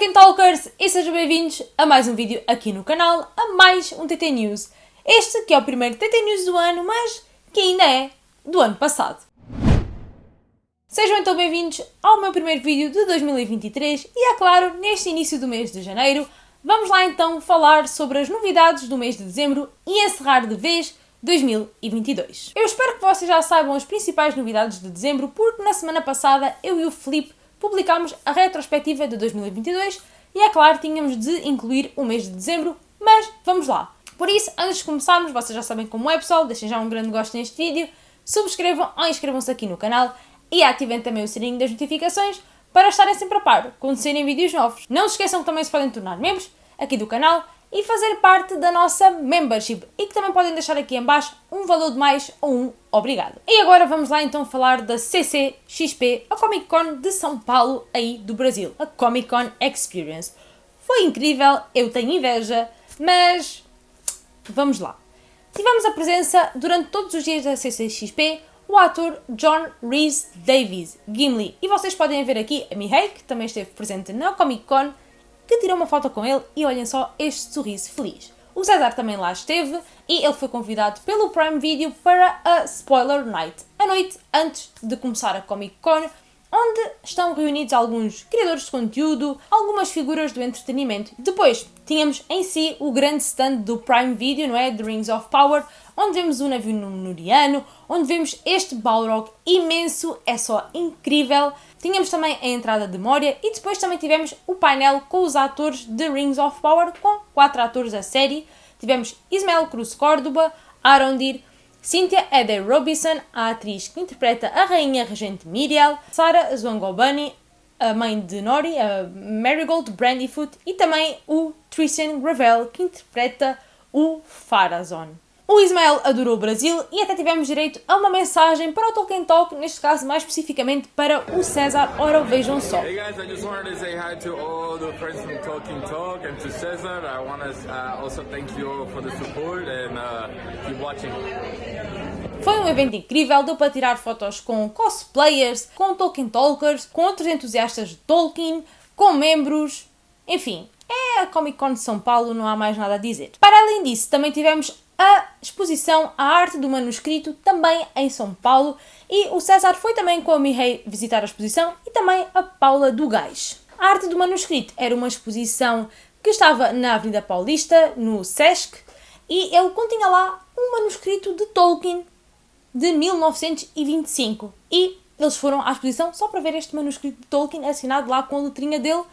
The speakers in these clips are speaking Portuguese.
Tolkien Talkers e sejam bem-vindos a mais um vídeo aqui no canal, a mais um TT News. Este que é o primeiro TT News do ano, mas que ainda é do ano passado. Sejam então bem-vindos ao meu primeiro vídeo de 2023 e é claro, neste início do mês de janeiro, vamos lá então falar sobre as novidades do mês de dezembro e encerrar de vez 2022. Eu espero que vocês já saibam as principais novidades de dezembro, porque na semana passada eu e o Felipe publicámos a retrospectiva de 2022 e é claro, tínhamos de incluir o mês de dezembro, mas vamos lá. Por isso, antes de começarmos, vocês já sabem como é pessoal, deixem já um grande gosto neste vídeo, subscrevam ou inscrevam-se aqui no canal e ativem também o sininho das notificações para estarem sempre a par quando saírem vídeos novos. Não se esqueçam que também se podem tornar membros aqui do canal e fazer parte da nossa membership e que também podem deixar aqui em baixo um valor de mais ou um obrigado. E agora vamos lá então falar da CCXP, a Comic Con de São Paulo aí do Brasil, a Comic Con Experience. Foi incrível, eu tenho inveja, mas vamos lá. Tivemos a presença durante todos os dias da CCXP o ator John Rhys Davies, Gimli, e vocês podem ver aqui a Mihei, que também esteve presente na Comic Con, que tirou uma foto com ele e olhem só este sorriso feliz. O César também lá esteve e ele foi convidado pelo Prime Video para a Spoiler Night, a noite antes de começar a Comic Con, onde estão reunidos alguns criadores de conteúdo, algumas figuras do entretenimento. Depois tínhamos em si o grande stand do Prime Video, não é? The Rings of Power, onde vemos o navio númenoriano, onde vemos este Balrog imenso, é só incrível. Tínhamos também a entrada de Moria e depois também tivemos o painel com os atores de Rings of Power, com quatro atores da série. Tivemos Ismael Cruz Córdoba, Arondir, Cynthia Eder Robinson, a atriz que interpreta a rainha regente Miriel, Sarah Zwangobani, a mãe de Nori, a Marigold Brandyfoot e também o Tristan Gravel, que interpreta o Farazon. O Ismael adorou o Brasil e até tivemos direito a uma mensagem para o Tolkien Talk, neste caso mais especificamente para o César. Ora, vejam só. Hey guys, I just wanted to say hi to all the friends from Tolkien Talk and to César. I want to uh, also thank you for the support and uh, keep watching. Foi um evento incrível, deu para tirar fotos com cosplayers, com Tolkien Talkers, com outros entusiastas de Tolkien, com membros, enfim, é a Comic Con de São Paulo, não há mais nada a dizer. Para além disso, também tivemos a exposição A Arte do Manuscrito, também em São Paulo, e o César foi também com a Mihei visitar a exposição e também a Paula do Gás. A Arte do Manuscrito era uma exposição que estava na Avenida Paulista, no Sesc, e ele continha lá um manuscrito de Tolkien de 1925. E eles foram à exposição só para ver este manuscrito de Tolkien assinado lá com a letrinha dele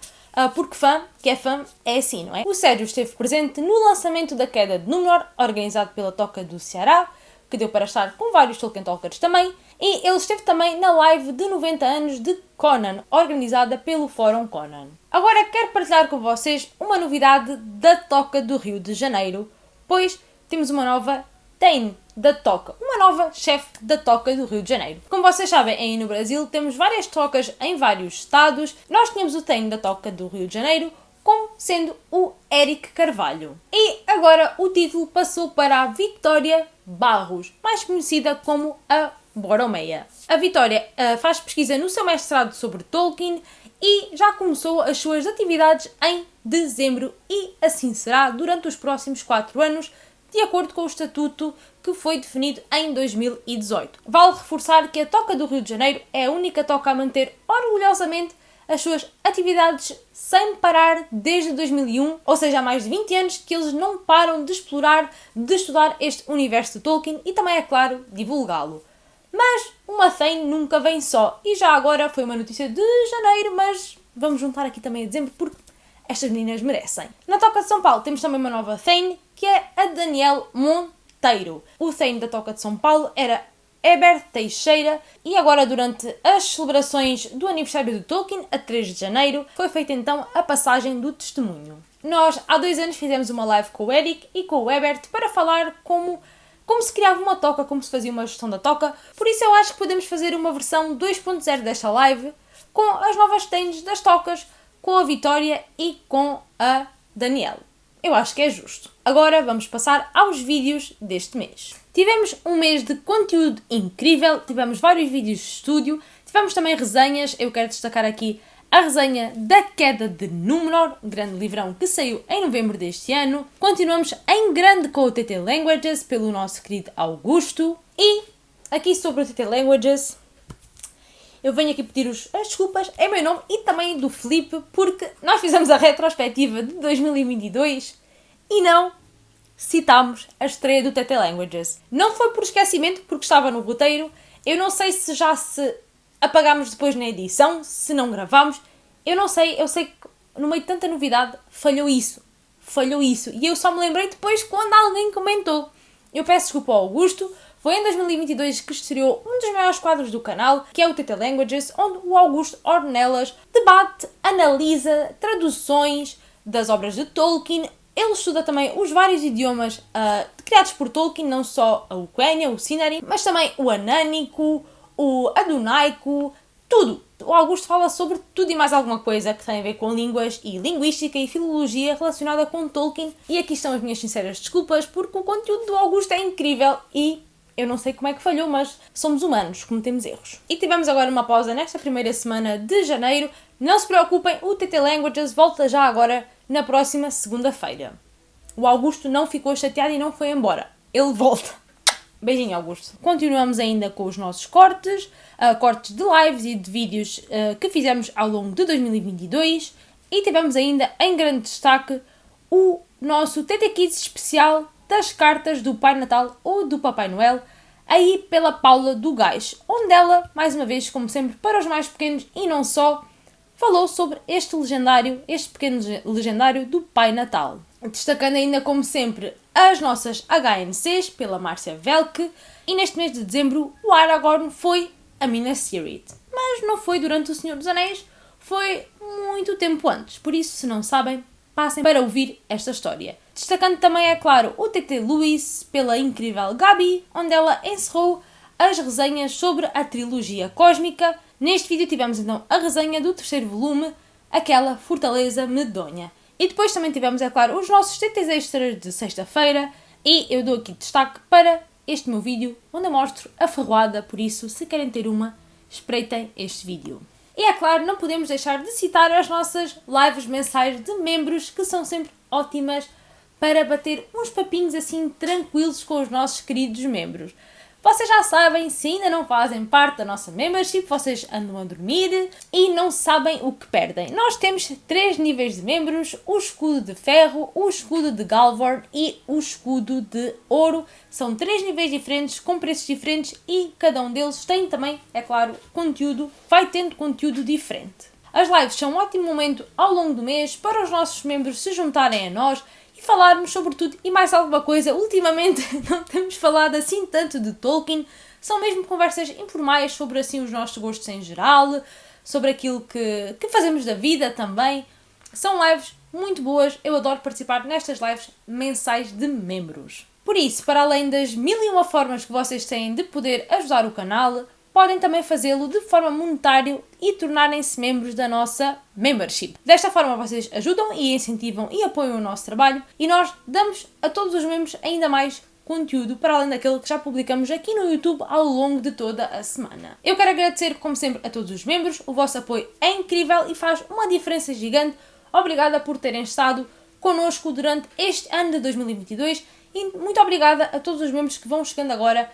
porque fã, que é fã, é assim, não é? O Sérgio esteve presente no lançamento da Queda de Númenor, organizado pela Toca do Ceará, que deu para estar com vários Tolkien Talkers também, e ele esteve também na live de 90 anos de Conan, organizada pelo Fórum Conan. Agora quero partilhar com vocês uma novidade da Toca do Rio de Janeiro, pois temos uma nova Tane da Toca, uma nova chefe da Toca do Rio de Janeiro. Como vocês sabem, aí no Brasil temos várias tocas em vários estados. Nós tínhamos o Tem da Toca do Rio de Janeiro, como sendo o Eric Carvalho. E agora o título passou para a Vitória Barros, mais conhecida como a Boromeia. A Vitória uh, faz pesquisa no seu mestrado sobre Tolkien e já começou as suas atividades em dezembro e assim será durante os próximos 4 anos, de acordo com o estatuto que foi definido em 2018. Vale reforçar que a Toca do Rio de Janeiro é a única toca a manter orgulhosamente as suas atividades sem parar desde 2001, ou seja, há mais de 20 anos que eles não param de explorar, de estudar este universo de Tolkien e também, é claro, divulgá-lo. Mas uma Thane nunca vem só, e já agora foi uma notícia de janeiro, mas vamos juntar aqui também a dezembro porque estas meninas merecem. Na Toca de São Paulo temos também uma nova Thane, que é a Daniel Monteiro. O Thane da Toca de São Paulo era Heber Teixeira e agora durante as celebrações do aniversário do Tolkien, a 3 de janeiro, foi feita então a passagem do testemunho. Nós há dois anos fizemos uma live com o Eric e com o Ebert para falar como, como se criava uma toca, como se fazia uma gestão da toca, por isso eu acho que podemos fazer uma versão 2.0 desta live com as novas tênis das tocas, com a Vitória e com a Daniela. Eu acho que é justo. Agora vamos passar aos vídeos deste mês. Tivemos um mês de conteúdo incrível, tivemos vários vídeos de estúdio, tivemos também resenhas, eu quero destacar aqui a resenha da Queda de Númenor, grande livrão que saiu em novembro deste ano. Continuamos em grande com o TT Languages, pelo nosso querido Augusto. E aqui sobre o TT Languages, eu venho aqui pedir os, as desculpas em meu nome e também do Felipe, porque nós fizemos a retrospectiva de 2022 e não citámos a estreia do TT Languages. Não foi por esquecimento, porque estava no roteiro. Eu não sei se já se apagámos depois na edição, se não gravámos. Eu não sei, eu sei que no meio de tanta novidade falhou isso. Falhou isso. E eu só me lembrei depois quando alguém comentou. Eu peço desculpa ao Augusto. Foi em 2022 que estreou um dos maiores quadros do canal, que é o TT Languages, onde o Augusto Ornelas debate, analisa traduções das obras de Tolkien. Ele estuda também os vários idiomas uh, criados por Tolkien, não só a Ucrânia, o Sindarin, mas também o Anânico, o Adunaico, tudo. O Augusto fala sobre tudo e mais alguma coisa que tem a ver com línguas e linguística e filologia relacionada com Tolkien. E aqui estão as minhas sinceras desculpas, porque o conteúdo do Augusto é incrível e eu não sei como é que falhou, mas somos humanos, cometemos erros. E tivemos agora uma pausa nesta primeira semana de janeiro. Não se preocupem, o TT Languages volta já agora na próxima segunda-feira. O Augusto não ficou chateado e não foi embora. Ele volta. Beijinho, Augusto. Continuamos ainda com os nossos cortes, uh, cortes de lives e de vídeos uh, que fizemos ao longo de 2022 e tivemos ainda em grande destaque o nosso TT Kids especial das cartas do Pai Natal ou do Papai Noel, aí pela Paula do Gás, onde ela, mais uma vez, como sempre, para os mais pequenos e não só, falou sobre este legendário, este pequeno legendário do Pai Natal. Destacando ainda, como sempre, as nossas HNCs pela Márcia Velke e neste mês de dezembro o Aragorn foi a Minas Tirith. Mas não foi durante o Senhor dos Anéis, foi muito tempo antes. Por isso, se não sabem, passem para ouvir esta história. Destacando também, é claro, o TT Luis pela incrível Gabi, onde ela encerrou as resenhas sobre a trilogia cósmica. Neste vídeo tivemos então a resenha do terceiro volume, aquela Fortaleza Medonha. E depois também tivemos, é claro, os nossos TTs extras de sexta-feira e eu dou aqui destaque para este meu vídeo, onde eu mostro a ferroada, por isso, se querem ter uma, espreitem este vídeo. E é claro, não podemos deixar de citar as nossas lives mensais de membros, que são sempre ótimas para bater uns papinhos assim tranquilos com os nossos queridos membros. Vocês já sabem, se ainda não fazem parte da nossa membership, vocês andam a dormir e não sabem o que perdem. Nós temos três níveis de membros: o escudo de ferro, o escudo de Galvorn e o escudo de ouro. São três níveis diferentes, com preços diferentes e cada um deles tem também, é claro, conteúdo, vai tendo conteúdo diferente. As lives são um ótimo momento ao longo do mês para os nossos membros se juntarem a nós falarmos sobre tudo e mais alguma coisa. Ultimamente não temos falado assim tanto de Tolkien, são mesmo conversas informais sobre assim os nossos gostos em geral, sobre aquilo que, que fazemos da vida também. São lives muito boas, eu adoro participar nestas lives mensais de membros. Por isso, para além das mil e uma formas que vocês têm de poder ajudar o canal, podem também fazê-lo de forma monetária e tornarem-se membros da nossa membership. Desta forma vocês ajudam e incentivam e apoiam o nosso trabalho e nós damos a todos os membros ainda mais conteúdo para além daquele que já publicamos aqui no YouTube ao longo de toda a semana. Eu quero agradecer, como sempre, a todos os membros. O vosso apoio é incrível e faz uma diferença gigante. Obrigada por terem estado connosco durante este ano de 2022 e muito obrigada a todos os membros que vão chegando agora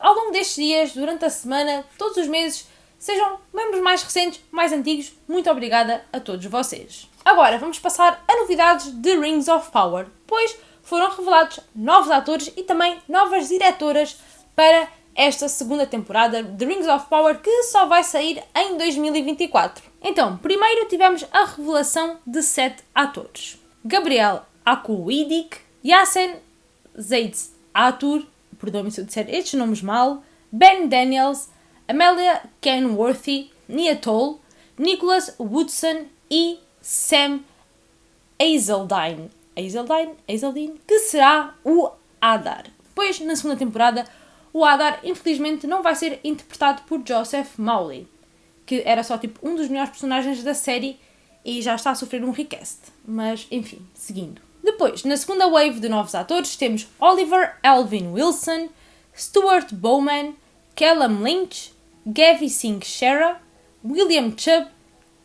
ao longo destes dias, durante a semana, todos os meses, sejam membros mais recentes, mais antigos, muito obrigada a todos vocês. Agora vamos passar a novidades de Rings of Power, pois foram revelados novos atores e também novas diretoras para esta segunda temporada de Rings of Power que só vai sair em 2024. Então, primeiro tivemos a revelação de sete atores: Gabriel Akuidik, Yassen Zeitz Atur, perdoem-me se eu disser estes nomes mal, Ben Daniels, Amelia Kenworthy, Nia Toll, Nicholas Woodson e Sam Hazeldine. Hazeldine? Hazeldine? Que será o Adar. Pois, na segunda temporada, o Adar, infelizmente, não vai ser interpretado por Joseph Mowley, que era só tipo um dos melhores personagens da série e já está a sofrer um recast. Mas, enfim, seguindo. Depois, na segunda wave de novos atores, temos Oliver Alvin Wilson, Stuart Bowman, Callum Lynch, Gavi Singh Shera, William Chubb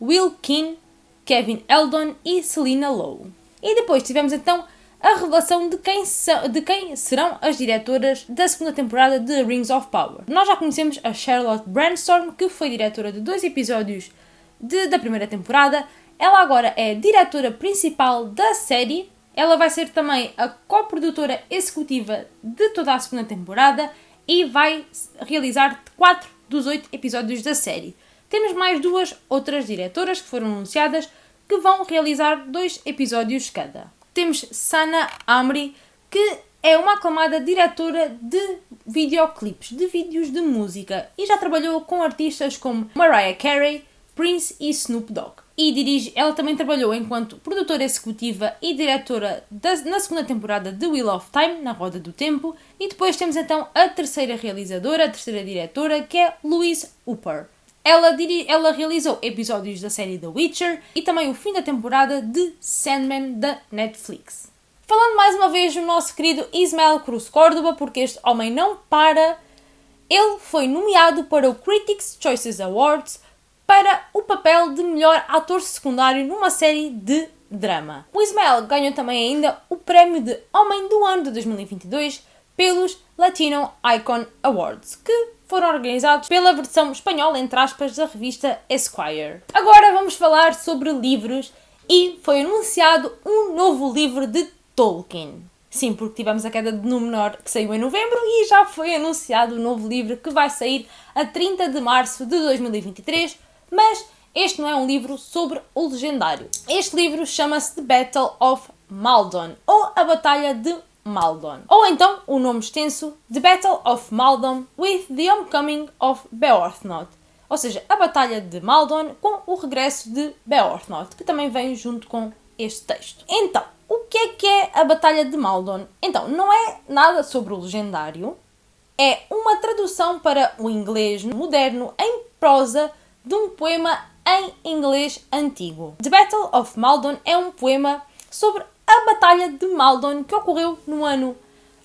Will Keane, Kevin Eldon e Selina Lowe. E depois tivemos então a revelação de quem, de quem serão as diretoras da segunda temporada de Rings of Power. Nós já conhecemos a Charlotte Brandstorm, que foi diretora de dois episódios de, da primeira temporada. Ela agora é diretora principal da série. Ela vai ser também a coprodutora executiva de toda a segunda temporada e vai realizar quatro dos oito episódios da série. Temos mais duas outras diretoras que foram anunciadas que vão realizar dois episódios cada temos Sana Amri, que é uma aclamada diretora de videoclipes, de vídeos de música e já trabalhou com artistas como Mariah Carey, Prince e Snoop Dogg. E dirige, ela também trabalhou enquanto produtora executiva e diretora da, na segunda temporada de Wheel of Time, na Roda do Tempo. E depois temos então a terceira realizadora, a terceira diretora, que é Louise Hooper. Ela, ela realizou episódios da série The Witcher e também o fim da temporada de Sandman da Netflix. Falando mais uma vez do nosso querido Ismael Cruz Córdoba, porque este homem não para, ele foi nomeado para o Critics' Choices Awards para o papel de melhor ator secundário numa série de drama. O Ismael ganhou também ainda o prémio de Homem do Ano de 2022 pelos Latino Icon Awards, que foram organizados pela versão espanhola, entre aspas, da revista Esquire. Agora vamos falar sobre livros e foi anunciado um novo livro de Tolkien. Sim, porque tivemos a queda de Númenor que saiu em novembro e já foi anunciado o um novo livro que vai sair a 30 de março de 2023, mas este não é um livro sobre o legendário. Este livro chama-se The Battle of Maldon, ou A Batalha de Maldon. Ou então o nome extenso The Battle of Maldon with the Homecoming of Beorthnoth. Ou seja, a Batalha de Maldon com o regresso de Beorthnoth, que também vem junto com este texto. Então, o que é que é a Batalha de Maldon? Então, não é nada sobre o legendário, é uma tradução para o inglês moderno em prosa de um poema em inglês antigo. The Battle of Maldon é um poema sobre a Batalha de Maldon, que ocorreu no ano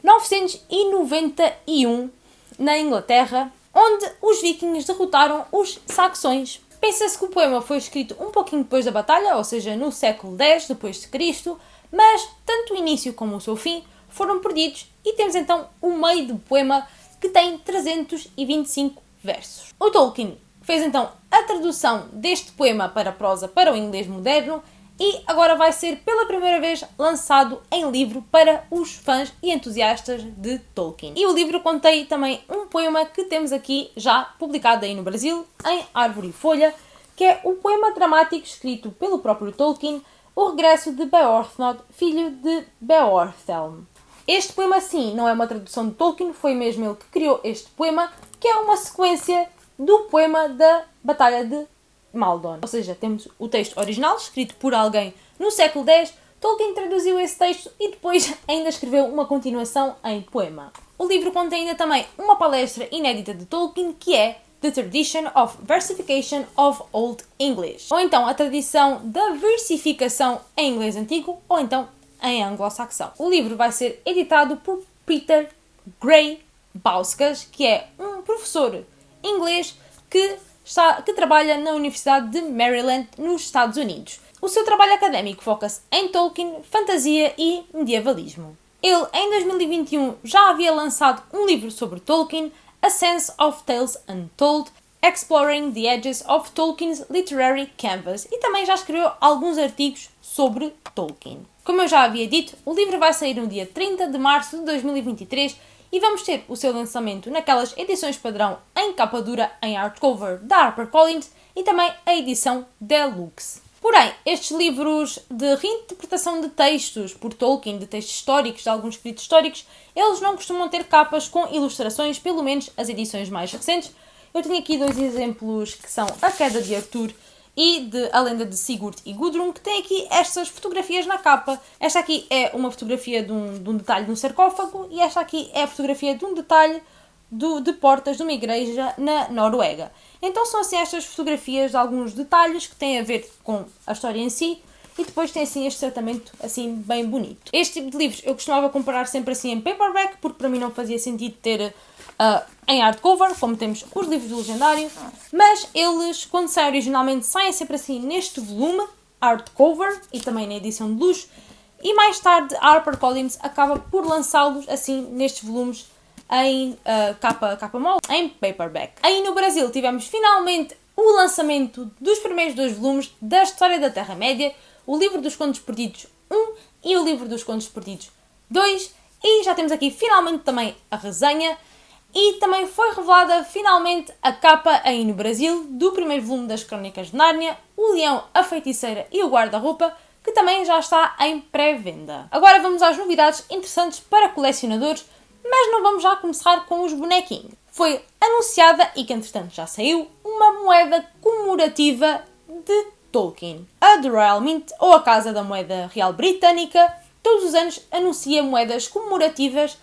991 na Inglaterra, onde os vikings derrotaram os saxões. Pensa-se que o poema foi escrito um pouquinho depois da batalha, ou seja, no século X depois de Cristo, mas tanto o início como o seu fim foram perdidos e temos então o meio do poema que tem 325 versos. O Tolkien fez então a tradução deste poema para prosa para o inglês moderno e agora vai ser pela primeira vez lançado em livro para os fãs e entusiastas de Tolkien. E o livro contém também um poema que temos aqui já publicado aí no Brasil, em Árvore e Folha, que é o poema dramático escrito pelo próprio Tolkien, O Regresso de Beorthnoth, filho de Beorhthelm. Este poema, sim, não é uma tradução de Tolkien, foi mesmo ele que criou este poema, que é uma sequência do poema da Batalha de Maldon. Ou seja, temos o texto original, escrito por alguém no século X, Tolkien traduziu esse texto e depois ainda escreveu uma continuação em poema. O livro contém ainda também uma palestra inédita de Tolkien que é The Tradition of Versification of Old English, ou então a tradição da versificação em inglês antigo, ou então em anglo-saxão. O livro vai ser editado por Peter Gray Bauskas, que é um professor inglês que está, que trabalha na Universidade de Maryland, nos Estados Unidos. O seu trabalho académico foca-se em Tolkien, fantasia e medievalismo. Ele, em 2021, já havia lançado um livro sobre Tolkien, A Sense of Tales Untold, Exploring the Edges of Tolkien's Literary Canvas, e também já escreveu alguns artigos sobre Tolkien. Como eu já havia dito, o livro vai sair no dia 30 de março de 2023 e vamos ter o seu lançamento naquelas edições padrão em capa dura em hardcover da HarperCollins e também a edição Deluxe. Porém, estes livros de reinterpretação de textos por Tolkien, de textos históricos, de alguns escritos históricos, eles não costumam ter capas com ilustrações, pelo menos as edições mais recentes. Eu tenho aqui dois exemplos que são A Queda de Arthur e de A Lenda de Sigurd e Gudrun, que tem aqui estas fotografias na capa. Esta aqui é uma fotografia de um, de um detalhe de um sarcófago e esta aqui é a fotografia de um detalhe do, de portas de uma igreja na Noruega. Então são assim estas fotografias de alguns detalhes que têm a ver com a história em si e depois tem assim este tratamento assim bem bonito. Este tipo de livros eu costumava comprar sempre assim em paperback porque para mim não fazia sentido ter uh, em hardcover, como temos os livros do Legendário, mas eles, quando saem originalmente, saem sempre assim neste volume, hardcover, e também na edição de luxo, e mais tarde a HarperCollins acaba por lançá-los assim nestes volumes em uh, capa, capa mole, em paperback. Aí no Brasil tivemos finalmente o lançamento dos primeiros dois volumes da História da Terra-média, o livro dos Contos Perdidos 1 e o livro dos Contos Perdidos 2, e já temos aqui finalmente também a resenha, e também foi revelada finalmente a capa aí no Brasil do primeiro volume das Crónicas de Nárnia, O Leão, a Feiticeira e o Guarda-Roupa, que também já está em pré-venda. Agora vamos às novidades interessantes para colecionadores, mas não vamos já começar com os bonequinhos. Foi anunciada, e que entretanto já saiu, uma moeda comemorativa de Tolkien. A The Royal Mint, ou a Casa da Moeda Real Britânica, todos os anos anuncia moedas comemorativas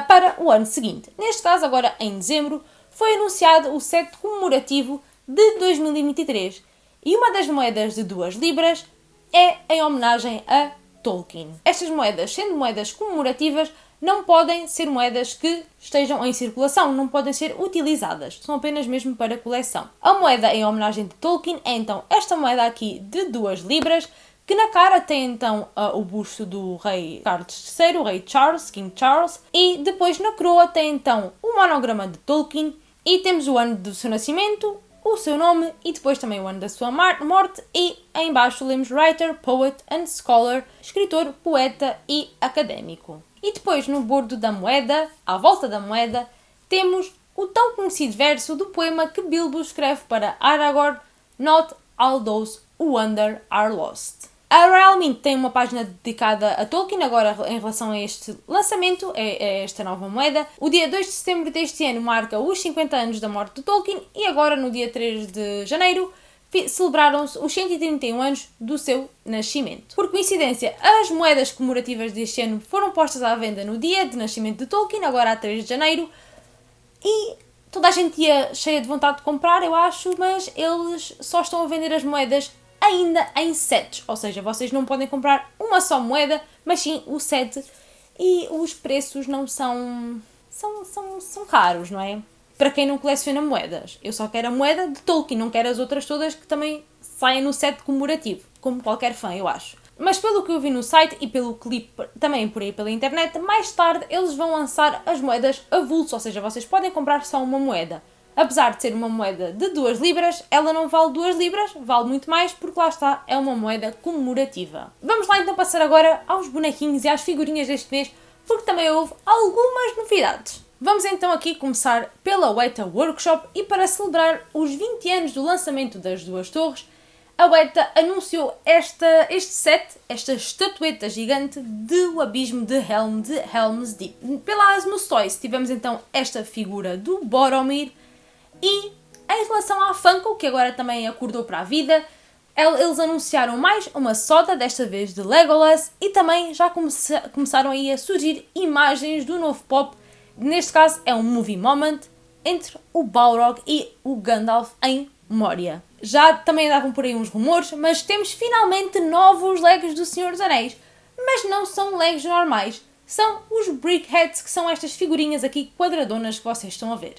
para o ano seguinte. Neste caso, agora em dezembro, foi anunciado o set comemorativo de 2023 e uma das moedas de 2 libras é em homenagem a Tolkien. Estas moedas, sendo moedas comemorativas, não podem ser moedas que estejam em circulação, não podem ser utilizadas, são apenas mesmo para coleção. A moeda em homenagem de Tolkien é então esta moeda aqui de 2 libras, que na cara tem então uh, o busto do rei Carlos III, o rei Charles, King Charles, e depois na coroa tem então o monograma de Tolkien e temos o ano do seu nascimento, o seu nome e depois também o ano da sua morte e em baixo lemos writer, poet and scholar, escritor, poeta e académico. E depois no bordo da moeda, à volta da moeda, temos o tão conhecido verso do poema que Bilbo escreve para Aragorn, Not all those who wander are lost. A Realmente tem uma página dedicada a Tolkien, agora em relação a este lançamento, é, é, esta nova moeda. O dia 2 de setembro deste ano marca os 50 anos da morte de Tolkien e agora, no dia 3 de janeiro, celebraram-se os 131 anos do seu nascimento. Por coincidência, as moedas comemorativas deste ano foram postas à venda no dia de nascimento de Tolkien, agora a 3 de janeiro, e toda a gente ia cheia de vontade de comprar, eu acho, mas eles só estão a vender as moedas ainda em sets, ou seja, vocês não podem comprar uma só moeda, mas sim o set e os preços não são são, são, são caros, não é? Para quem não coleciona moedas. Eu só quero a moeda de Tolkien, não quero as outras todas que também saem no set comemorativo, como qualquer fã, eu acho. Mas pelo que eu vi no site e pelo clipe também por aí pela internet, mais tarde eles vão lançar as moedas avulso, ou seja, vocês podem comprar só uma moeda. Apesar de ser uma moeda de 2 libras, ela não vale 2 libras, vale muito mais porque lá está, é uma moeda comemorativa. Vamos lá então passar agora aos bonequinhos e às figurinhas deste mês, porque também houve algumas novidades. Vamos então aqui começar pela Weta Workshop e para celebrar os 20 anos do lançamento das duas torres, a Weta anunciou esta, este set, esta estatueta gigante de o abismo de Helm de Helm's Deep. Pela Asmus Toys tivemos então esta figura do Boromir, e em relação à Funko, que agora também acordou para a vida, eles anunciaram mais uma soda, desta vez de Legolas, e também já come começaram aí a surgir imagens do novo pop. Neste caso é um movie moment entre o Balrog e o Gandalf em Moria. Já também andavam por aí uns rumores, mas temos finalmente novos Legos do Senhor dos Anéis. Mas não são Legos normais, são os Brickheads, que são estas figurinhas aqui quadradonas que vocês estão a ver.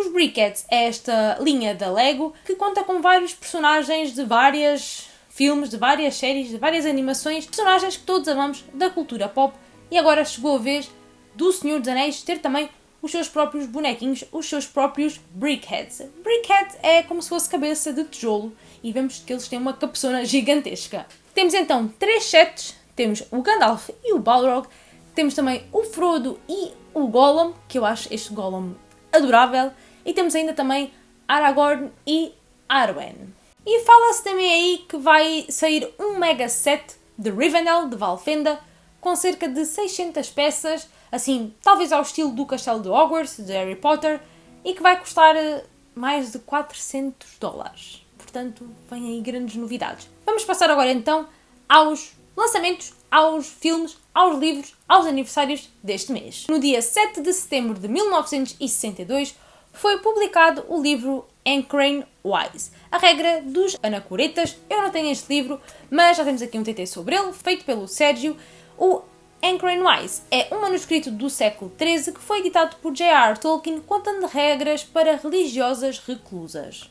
Os Brickheads é esta linha da Lego que conta com vários personagens de várias filmes, de várias séries, de várias animações, personagens que todos amamos da cultura pop e agora chegou a vez do Senhor dos Anéis ter também os seus próprios bonequinhos, os seus próprios Brickheads. Brickhead é como se fosse cabeça de tijolo e vemos que eles têm uma cabeçona gigantesca. Temos então três sets, temos o Gandalf e o Balrog, temos também o Frodo e o Gollum, que eu acho este Gollum adorável, e temos ainda também Aragorn e Arwen. E fala-se também aí que vai sair um mega set de Rivendell, de Valfenda, com cerca de 600 peças, assim, talvez ao estilo do castelo de Hogwarts, de Harry Potter, e que vai custar eh, mais de 400 dólares. Portanto, vêm aí grandes novidades. Vamos passar agora então aos lançamentos, aos filmes, aos livros, aos aniversários deste mês. No dia 7 de setembro de 1962, foi publicado o livro Encrane Wise, a regra dos anacoretas. Eu não tenho este livro, mas já temos aqui um TT sobre ele, feito pelo Sérgio. O Anchor Wise é um manuscrito do século XIII que foi editado por J.R. Tolkien contando regras para religiosas reclusas.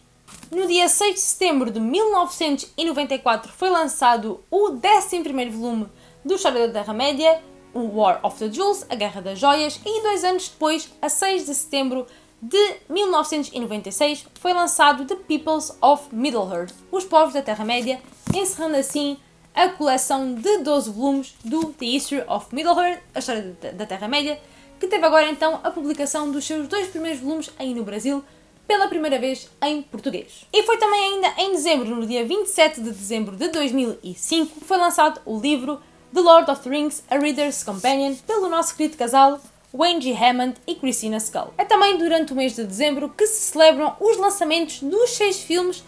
No dia 6 de setembro de 1994 foi lançado o 11º volume do História da Terra-média, o War of the Jewels, a Guerra das Joias, e dois anos depois, a 6 de setembro de 1996, foi lançado The Peoples of Middle-earth, os povos da Terra-média, encerrando assim a coleção de 12 volumes do The History of Middle-earth, a história da Terra-média, que teve agora então a publicação dos seus dois primeiros volumes aí no Brasil, pela primeira vez em português. E foi também ainda em dezembro, no dia 27 de dezembro de 2005, foi lançado o livro The Lord of the Rings, A Reader's Companion, pelo nosso querido casal G. Hammond e Christina Skull. É também durante o mês de dezembro que se celebram os lançamentos dos seis filmes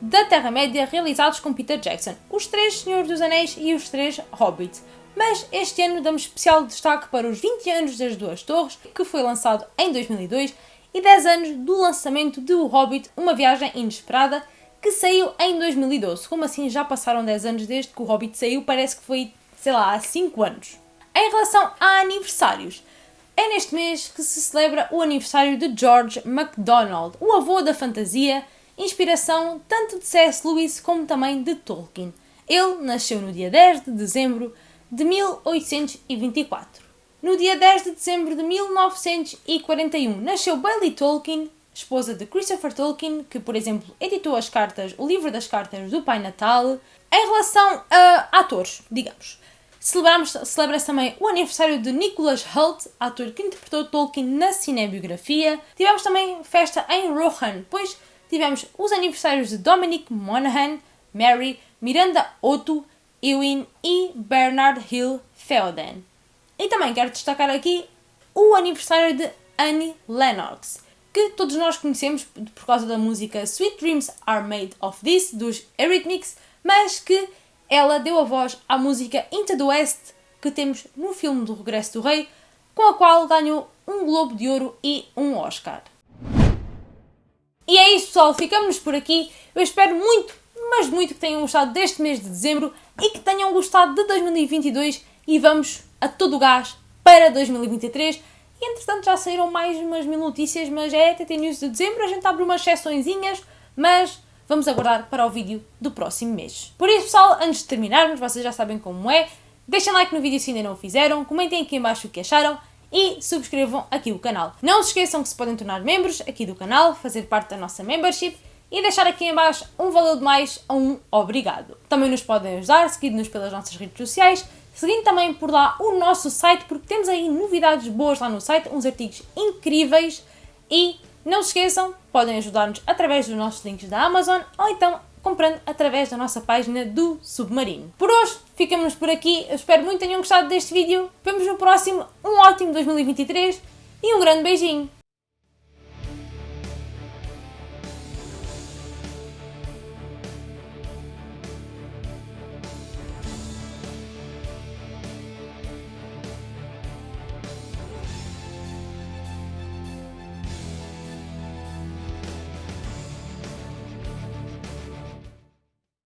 da Terra-média realizados com Peter Jackson, os três Senhores dos Anéis e os três Hobbits. Mas este ano damos especial destaque para os 20 anos das Duas Torres, que foi lançado em 2002 e 10 anos do lançamento de O Hobbit, uma viagem inesperada, que saiu em 2012. Como assim já passaram 10 anos desde que O Hobbit saiu? Parece que foi, sei lá, há 5 anos. Em relação a aniversários, é neste mês que se celebra o aniversário de George MacDonald, o avô da fantasia, inspiração tanto de C.S. Lewis como também de Tolkien. Ele nasceu no dia 10 de dezembro de 1824. No dia 10 de dezembro de 1941 nasceu Bailey Tolkien, esposa de Christopher Tolkien, que, por exemplo, editou as cartas, o livro das cartas do Pai Natal. Em relação a atores, digamos, celebra-se também o aniversário de Nicholas Hoult, ator que interpretou Tolkien na cinebiografia. Tivemos também festa em Rohan, pois tivemos os aniversários de Dominic Monaghan, Mary, Miranda Otto, Ewan e Bernard Hill Feoden. E também quero destacar aqui o aniversário de Annie Lennox, que todos nós conhecemos por causa da música Sweet Dreams Are Made of This, dos Eurythmics, mas que ela deu a voz à música Into the West, que temos no filme do Regresso do Rei, com a qual ganhou um Globo de Ouro e um Oscar. E é isso, pessoal. Ficamos por aqui. Eu espero muito, mas muito que tenham gostado deste mês de dezembro e que tenham gostado de 2022 e vamos a todo o gás para 2023. E entretanto já saíram mais umas mil notícias, mas é TT News de dezembro, a gente abre umas sessõezinhas, mas vamos aguardar para o vídeo do próximo mês. Por isso pessoal, antes de terminarmos, vocês já sabem como é, deixem like no vídeo se ainda não o fizeram, comentem aqui em baixo o que acharam e subscrevam aqui o canal. Não se esqueçam que se podem tornar membros aqui do canal, fazer parte da nossa membership e deixar aqui em baixo um valor de mais a um obrigado. Também nos podem ajudar seguindo-nos pelas nossas redes sociais, seguindo também por lá o nosso site, porque temos aí novidades boas lá no site, uns artigos incríveis e não se esqueçam, podem ajudar-nos através dos nossos links da Amazon ou então comprando através da nossa página do Submarino. Por hoje, ficamos por aqui. Eu espero muito que tenham gostado deste vídeo. Vemos no próximo. Um ótimo 2023 e um grande beijinho.